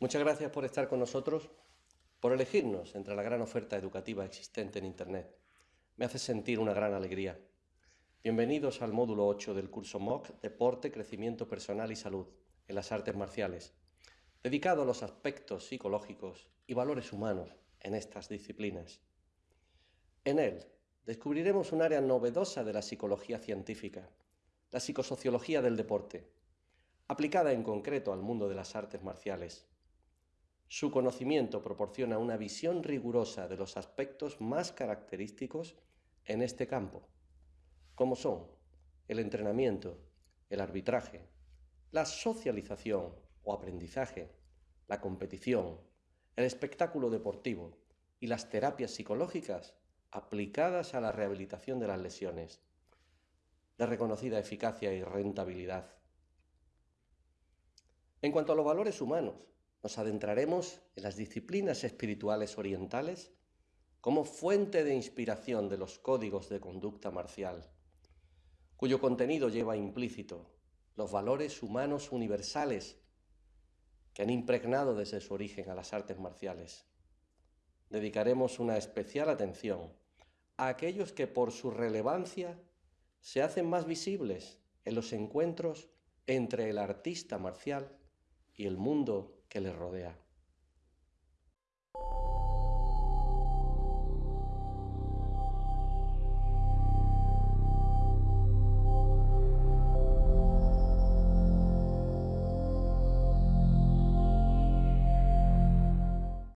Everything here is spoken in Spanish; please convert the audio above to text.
Muchas gracias por estar con nosotros, por elegirnos entre la gran oferta educativa existente en Internet. Me hace sentir una gran alegría. Bienvenidos al módulo 8 del curso MOOC Deporte, Crecimiento Personal y Salud en las Artes Marciales, dedicado a los aspectos psicológicos y valores humanos en estas disciplinas. En él descubriremos un área novedosa de la psicología científica, la psicosociología del deporte, aplicada en concreto al mundo de las artes marciales. Su conocimiento proporciona una visión rigurosa de los aspectos más característicos en este campo, como son el entrenamiento, el arbitraje, la socialización o aprendizaje, la competición, el espectáculo deportivo y las terapias psicológicas aplicadas a la rehabilitación de las lesiones, de reconocida eficacia y rentabilidad. En cuanto a los valores humanos, nos adentraremos en las disciplinas espirituales orientales como fuente de inspiración de los códigos de conducta marcial, cuyo contenido lleva implícito los valores humanos universales que han impregnado desde su origen a las artes marciales. Dedicaremos una especial atención a aquellos que por su relevancia se hacen más visibles en los encuentros entre el artista marcial y el mundo que le rodea.